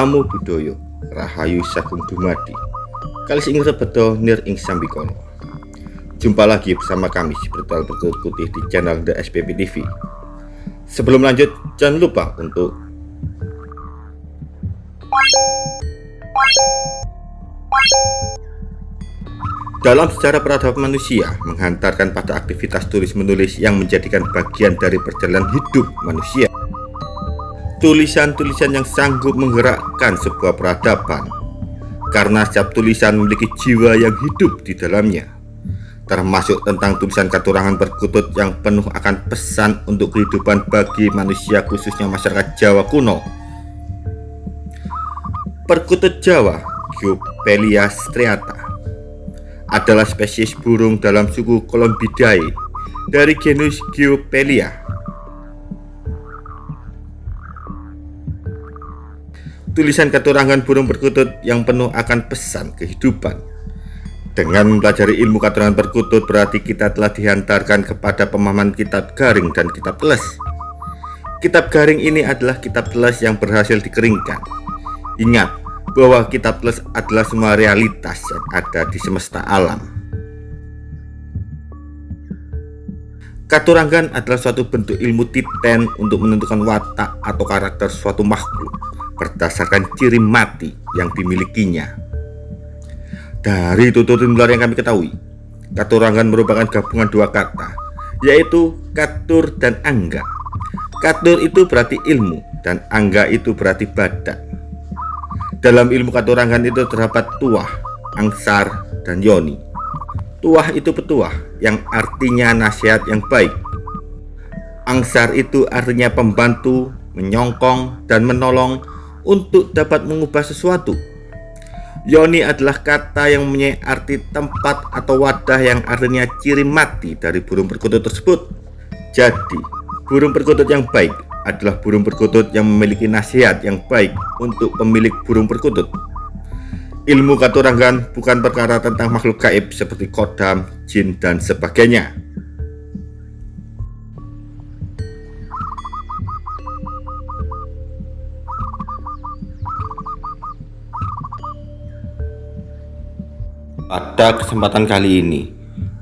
Namo Buddhaya Rahayu Sagung Dumadi. Kalis ing rebedo nir ing sambikono. Jumpa lagi bersama kami Spiritual Berkut Putih di channel The SPP TV Sebelum lanjut jangan lupa untuk Dalam sejarah peradaban manusia menghantarkan pada aktivitas tulis-menulis yang menjadikan bagian dari perjalanan hidup manusia. Tulisan-tulisan yang sanggup menggerakkan sebuah peradaban. Karena setiap tulisan memiliki jiwa yang hidup di dalamnya. Termasuk tentang tulisan katurangan berkutut yang penuh akan pesan untuk kehidupan bagi manusia khususnya masyarakat Jawa kuno. Perkutut Jawa Geopelia striata adalah spesies burung dalam suku Columbidae dari genus Geopelia. Tulisan keturangan burung perkutut yang penuh akan pesan kehidupan. Dengan mempelajari ilmu keturangan perkutut berarti kita telah dihantarkan kepada pemahaman kitab garing dan kitab teles. Kitab garing ini adalah kitab teles yang berhasil dikeringkan. Ingat, bahwa kitab plus adalah semua realitas yang ada di semesta alam. Katurangan adalah suatu bentuk ilmu titen untuk menentukan watak atau karakter suatu makhluk berdasarkan ciri mati yang dimilikinya. Dari tutur nular yang kami ketahui, katurangan merupakan gabungan dua kata, yaitu katur dan angga. Katur itu berarti ilmu dan angga itu berarti badan. Dalam ilmu katurangan itu terdapat tuah, angsar, dan yoni. Tuah itu petuah yang artinya nasihat yang baik. Angsar itu artinya pembantu, menyongkong, dan menolong untuk dapat mengubah sesuatu. Yoni adalah kata yang mempunyai arti tempat atau wadah yang artinya ciri mati dari burung perkutut tersebut. Jadi, burung perkutut yang baik adalah burung perkutut yang memiliki nasihat yang baik untuk pemilik burung perkutut. Ilmu katurangan bukan perkara tentang makhluk gaib seperti kodam, jin, dan sebagainya. Pada kesempatan kali ini,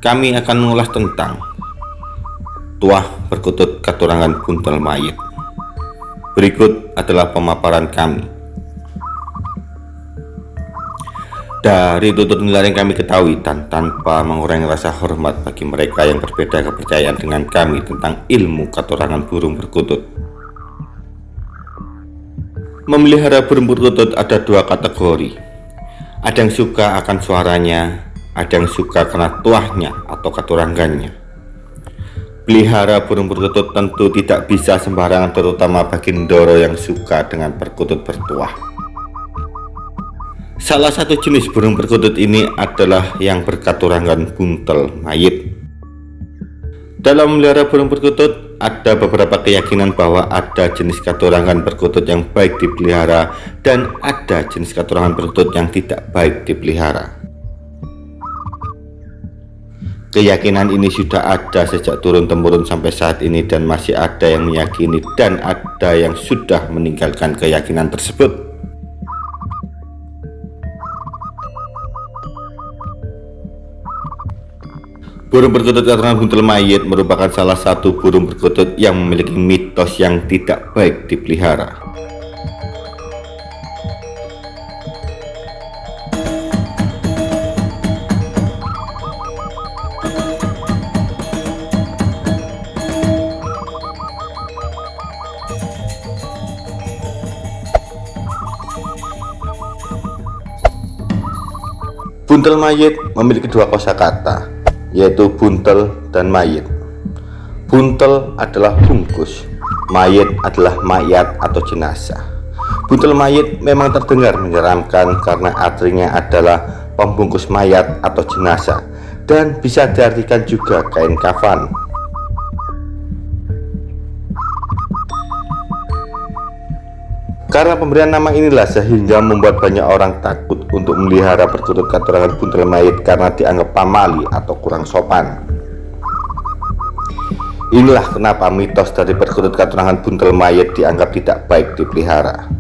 kami akan mengulas tentang tuah perkutut katurangan buntel mayit. Berikut adalah pemaparan kami. Dari tutur nilai yang kami ketahui dan tanpa mengurangi rasa hormat bagi mereka yang berbeda kepercayaan dengan kami tentang ilmu katurangan burung perkutut. Memelihara burung perkutut ada dua kategori. Ada yang suka akan suaranya, ada yang suka karena tuahnya atau katurangannya. Pelihara burung perkutut tentu tidak bisa sembarangan terutama bagi Ndoro yang suka dengan perkutut bertuah. Salah satu jenis burung perkutut ini adalah yang berkaturangan buntel mayit. Dalam melihara burung perkutut, ada beberapa keyakinan bahwa ada jenis katurangan perkutut yang baik dipelihara dan ada jenis katurangan perkutut yang tidak baik dipelihara. Keyakinan ini sudah ada sejak turun-temurun sampai saat ini dan masih ada yang meyakini dan ada yang sudah meninggalkan keyakinan tersebut. Burung perkutut keturunan buntel mayit merupakan salah satu burung perkutut yang memiliki mitos yang tidak baik dipelihara. Buntel mayit memiliki dua kosakata, yaitu buntel dan mayit. Buntel adalah bungkus, mayit adalah mayat atau jenazah. Buntel mayit memang terdengar menyeramkan karena artinya adalah pembungkus mayat atau jenazah dan bisa diartikan juga kain kafan Karena pemberian nama inilah sehingga membuat banyak orang takut untuk melihara perkutut katurangan buntel mayit karena dianggap pamali atau kurang sopan. Inilah kenapa mitos dari perkutut katurangan buntel mayit dianggap tidak baik dipelihara.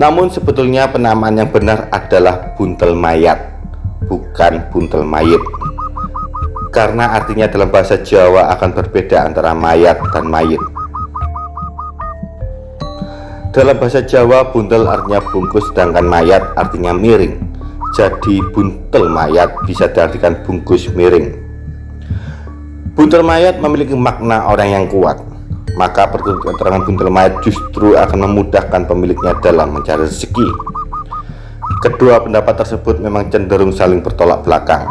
Namun sebetulnya penamaan yang benar adalah buntel mayat, bukan buntel mayit. Karena artinya dalam bahasa Jawa akan berbeda antara mayat dan mayit. Dalam bahasa Jawa, buntel artinya bungkus sedangkan mayat artinya miring. Jadi buntel mayat bisa diartikan bungkus miring. Buntel mayat memiliki makna orang yang kuat maka keterangan buntel mayat justru akan memudahkan pemiliknya dalam mencari rezeki. Kedua pendapat tersebut memang cenderung saling bertolak belakang.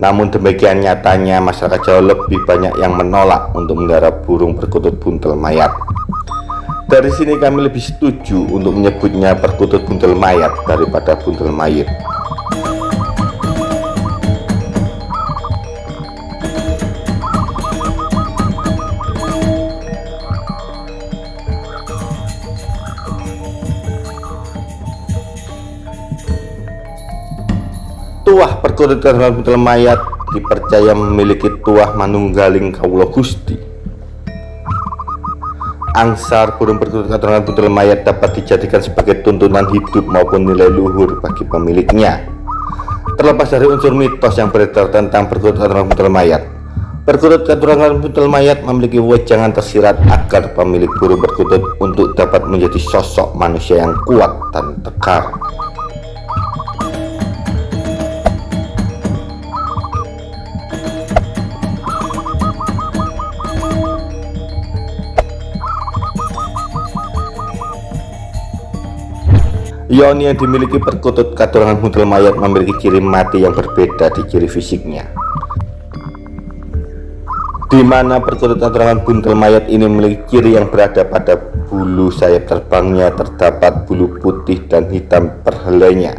Namun demikian nyatanya masyarakat Jawa lebih banyak yang menolak untuk melihara burung perkutut buntel mayat. Dari sini kami lebih setuju untuk menyebutnya perkutut buntel mayat daripada buntel mayit. Tuah perkutut buntel mayat dipercaya memiliki tuah manunggaling kaulo gusti. Angsar burung perkutut dalam buntel mayat dapat dijadikan sebagai tuntunan hidup maupun nilai luhur bagi pemiliknya. Terlepas dari unsur mitos yang beredar tentang perkutut dalam buntel mayat, Perkutut keturunan buntel mayat memiliki wejangan tersirat agar pemilik burung perkutut untuk dapat menjadi sosok manusia yang kuat dan tekar. Yoni yang dimiliki perkutut katurangan buntel mayat memiliki ciri mati yang berbeda di ciri fisiknya. Di mana perkutut katurangan buntel mayat ini memiliki ciri yang berada pada bulu sayap terbangnya terdapat bulu putih dan hitam perhelainya.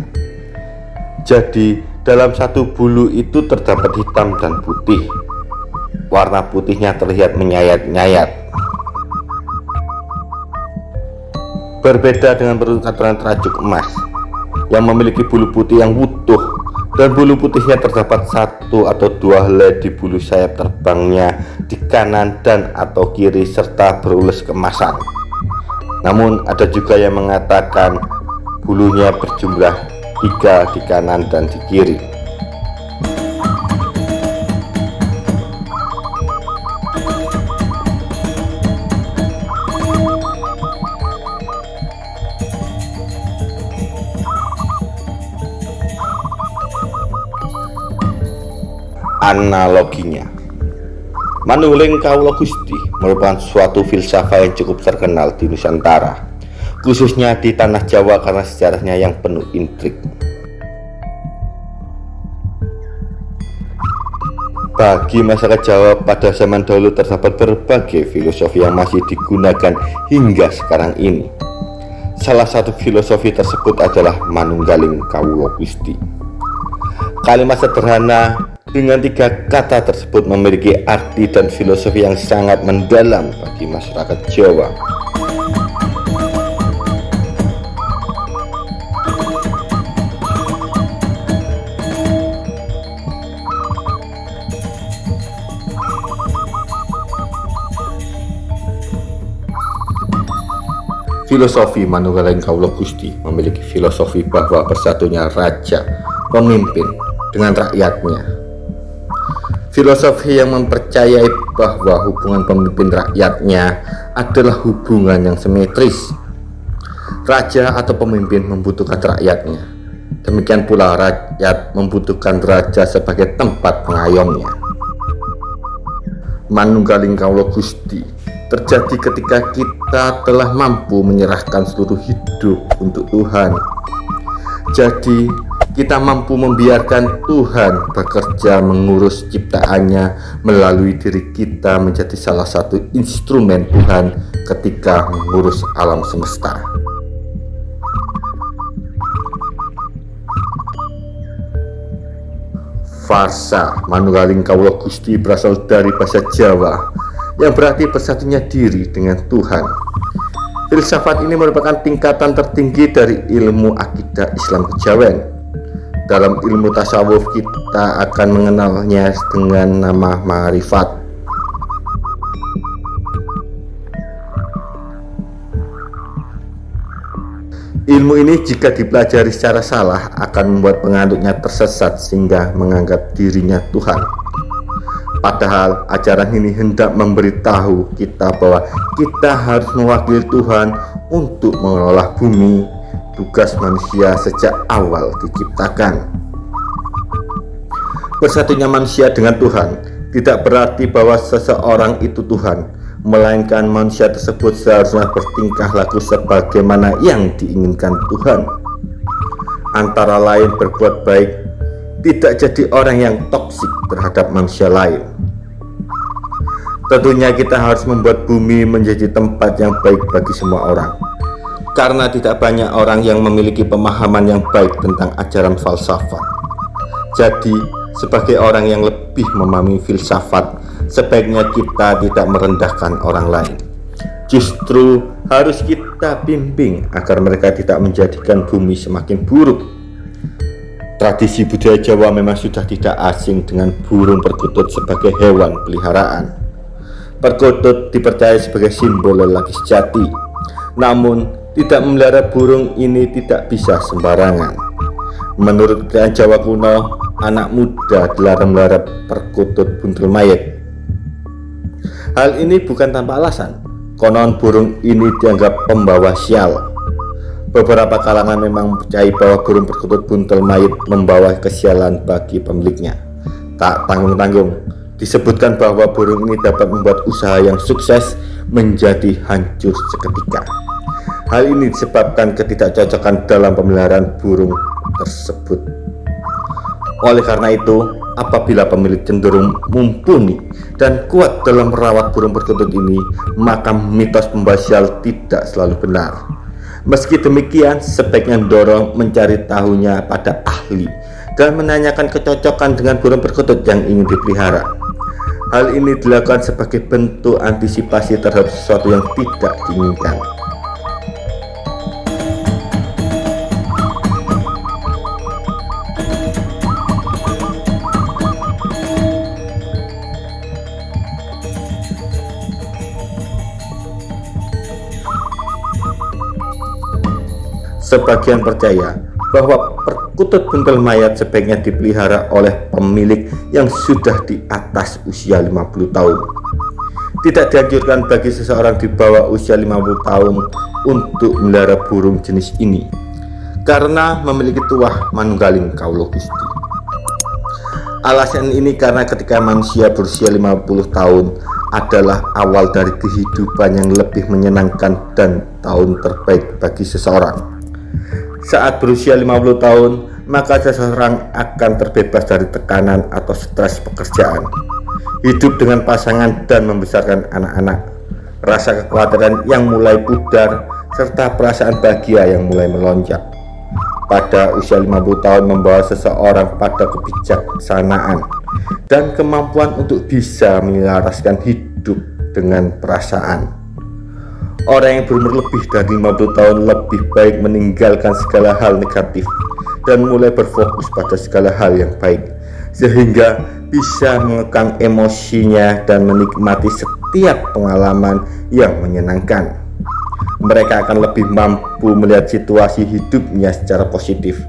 Jadi dalam satu bulu itu terdapat hitam dan putih. Warna putihnya terlihat menyayat-nyayat Berbeda dengan perkaturan terajuk emas yang memiliki bulu putih yang utuh dan bulu putihnya terdapat satu atau dua helai di bulu sayap terbangnya di kanan dan atau kiri serta berulas kemasan. Namun ada juga yang mengatakan bulunya berjumlah tiga di kanan dan di kiri. Analoginya Manunggaling Kaulo Gusti merupakan suatu filsafat yang cukup terkenal di Nusantara khususnya di tanah Jawa karena sejarahnya yang penuh intrik Bagi masyarakat Jawa pada zaman dahulu terdapat berbagai filosofi yang masih digunakan hingga sekarang ini. Salah satu filosofi tersebut adalah Manunggaling Kaulo Gusti. Kalimat sederhana dengan tiga kata tersebut memiliki arti dan filosofi yang sangat mendalam bagi masyarakat Jawa. Filosofi Manunggaling Kaulo Gusti memiliki filosofi bahwa bersatunya raja, pemimpin dengan rakyatnya Filosofi yang mempercayai bahwa hubungan pemimpin rakyatnya adalah hubungan yang simetris. Raja atau pemimpin membutuhkan rakyatnya. Demikian pula rakyat membutuhkan raja sebagai tempat pengayomnya. Manunggaling Kaulo Gusti terjadi ketika kita telah mampu menyerahkan seluruh hidup untuk Tuhan. Jadi, kita mampu membiarkan Tuhan bekerja mengurus ciptaannya melalui diri kita menjadi salah satu instrumen Tuhan ketika mengurus alam semesta. Farsa Manunggaling Kawula Gusti berasal dari bahasa Jawa yang berarti bersatunya diri dengan Tuhan. Filsafat ini merupakan tingkatan tertinggi dari ilmu akidah Islam kejawen dalam ilmu tasawuf kita akan mengenalnya dengan nama marifat Ilmu ini jika dipelajari secara salah akan membuat penganutnya tersesat sehingga menganggap dirinya Tuhan. Padahal ajaran ini hendak memberitahu kita bahwa kita harus mewakili Tuhan untuk mengelola bumi, tugas manusia sejak awal diciptakan. Bersatunya manusia dengan Tuhan tidak berarti bahwa seseorang itu Tuhan, melainkan manusia tersebut seharusnya bertingkah laku sebagaimana yang diinginkan Tuhan. Antara lain berbuat baik tidak jadi orang yang toksik terhadap manusia lain. Tentunya kita harus membuat bumi menjadi tempat yang baik bagi semua orang karena tidak banyak orang yang memiliki pemahaman yang baik tentang ajaran falsafat. Jadi sebagai orang yang lebih memahami filsafat sebaiknya kita tidak merendahkan orang lain. Justru harus kita bimbing agar mereka tidak menjadikan bumi semakin buruk. Tradisi budaya Jawa memang sudah tidak asing dengan burung perkutut sebagai hewan peliharaan. Perkutut dipercaya sebagai simbol lelaki sejati. Namun tidak memelihara burung ini tidak bisa sembarangan menurut keadaan Jawa kuno anak muda dilarang melihara perkutut buntel mayat Hal ini bukan tanpa alasan. Konon burung ini dianggap pembawa sial. Beberapa kalangan memang percaya bahwa burung perkutut buntel mayit membawa kesialan bagi pemiliknya. Tak tanggung-tanggung, disebutkan bahwa burung ini dapat membuat usaha yang sukses menjadi hancur seketika. Hal ini disebabkan ketidakcocokan dalam pemeliharaan burung tersebut. Oleh karena itu, apabila pemilik cenderung mumpuni dan kuat dalam merawat burung perkutut ini maka mitos pembasial tidak selalu benar. Meski demikian sebaiknya dorong mencari tahunya pada ahli dan menanyakan kecocokan dengan burung perkutut yang ingin dipelihara. Hal ini dilakukan sebagai bentuk antisipasi terhadap sesuatu yang tidak diinginkan Sebagian percaya bahwa perkutut buntel mayat sebaiknya dipelihara oleh pemilik yang sudah di atas usia 50 tahun. Tidak dianjurkan bagi seseorang di bawah usia 50 tahun untuk melihara burung jenis ini karena memiliki tuah manunggaling kaulo gusti. Alasan ini karena ketika manusia berusia 50 tahun adalah awal dari kehidupan yang lebih menyenangkan dan tahun terbaik bagi seseorang. Saat berusia 50 tahun, maka seseorang akan terbebas dari tekanan atau stres pekerjaan. Hidup dengan pasangan dan membesarkan anak-anak. Rasa kekhawatiran yang mulai pudar serta perasaan bahagia yang mulai melonjak. Pada usia 50 tahun membawa seseorang pada kebijaksanaan dan kemampuan untuk bisa menyelaraskan hidup dengan perasaan Orang yang berumur lebih dari 50 tahun lebih baik meninggalkan segala hal negatif dan mulai berfokus pada segala hal yang baik sehingga bisa mengekang emosinya dan menikmati setiap pengalaman yang menyenangkan. Mereka akan lebih mampu melihat situasi hidupnya secara positif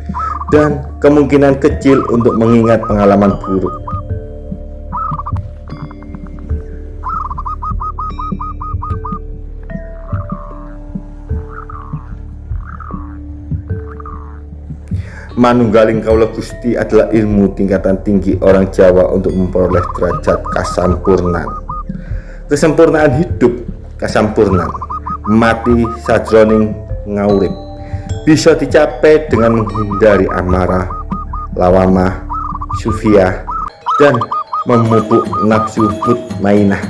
dan kemungkinan kecil untuk mengingat pengalaman buruk Manunggaling Kaula Gusti adalah ilmu tingkatan tinggi orang Jawa untuk memperoleh derajat kasampurnan. Kesempurnaan hidup kasampurnan, mati sajroning ngaurip bisa dicapai dengan menghindari amarah, lawamah, sufiah, dan memupuk nafsu mainah.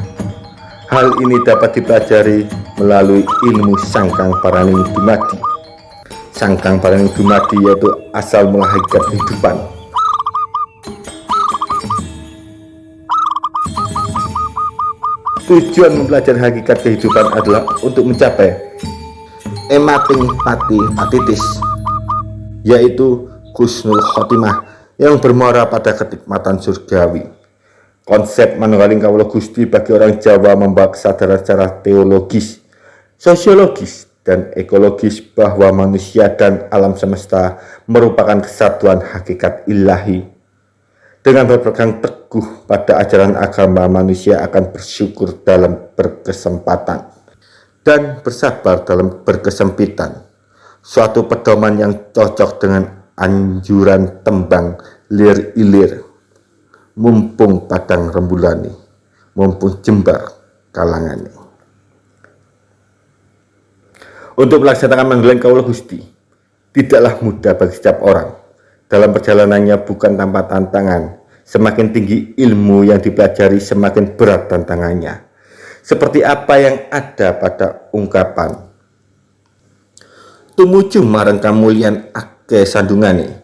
Hal ini dapat dipelajari melalui ilmu sangkang paraning dumadi sangkang barang dumadi yaitu asal mula kehidupan. Tujuan mempelajari hakikat kehidupan adalah untuk mencapai emating pati patitis yaitu kusnul khotimah yang bermuara pada ketikmatan surgawi. Konsep manunggaling kawula Gusti bagi orang Jawa membawa kesadaran secara teologis sosiologis dan ekologis bahwa manusia dan alam semesta merupakan kesatuan hakikat ilahi. Dengan berpegang teguh pada ajaran agama, manusia akan bersyukur dalam berkesempatan dan bersabar dalam berkesempitan. Suatu pedoman yang cocok dengan anjuran tembang lir ilir, mumpung padang rembulani, mumpung jembar kalangani untuk melaksanakan panggilan kaulah Gusti tidaklah mudah bagi setiap orang. Dalam perjalanannya bukan tanpa tantangan. Semakin tinggi ilmu yang dipelajari semakin berat tantangannya. Seperti apa yang ada pada ungkapan. Tumuju marang kamulian ake sandungane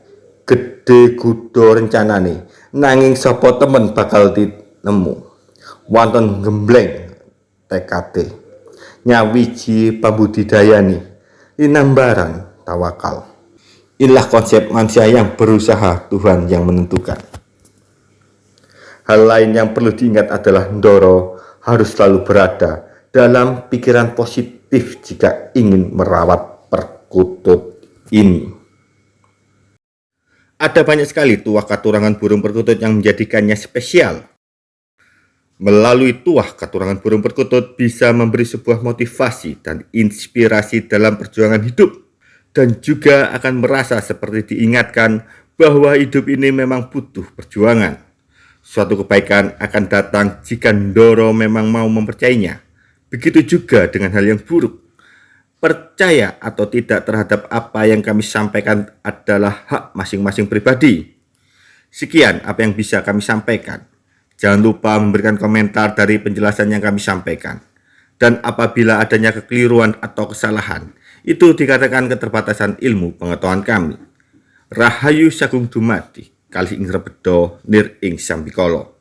gede kudo rencanane nanging sopo temen bakal nemu wonten gembleng TKT nyawiji pambudidayani inambaran tawakal. Inilah konsep manusia yang berusaha Tuhan yang menentukan. Hal lain yang perlu diingat adalah Ndoro harus selalu berada dalam pikiran positif jika ingin merawat perkutut ini. Ada banyak sekali tuah katurangan burung perkutut yang menjadikannya spesial Melalui tuah katurangan burung perkutut bisa memberi sebuah motivasi dan inspirasi dalam perjuangan hidup dan juga akan merasa seperti diingatkan bahwa hidup ini memang butuh perjuangan. Suatu kebaikan akan datang jika Ndoro memang mau mempercayainya. Begitu juga dengan hal yang buruk. Percaya atau tidak terhadap apa yang kami sampaikan adalah hak masing-masing pribadi. Sekian apa yang bisa kami sampaikan. Jangan lupa memberikan komentar dari penjelasan yang kami sampaikan. Dan apabila adanya kekeliruan atau kesalahan, itu dikatakan keterbatasan ilmu pengetahuan kami. Rahayu Sagung Dumadi, kali ing rebedo nir ing sambikolo.